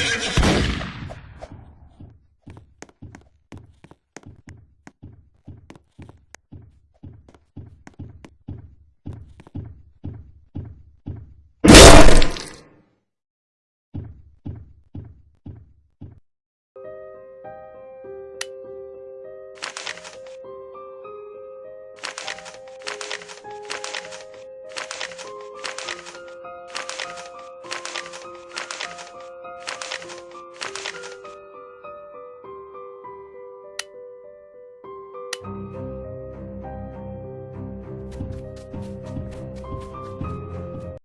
Yeah.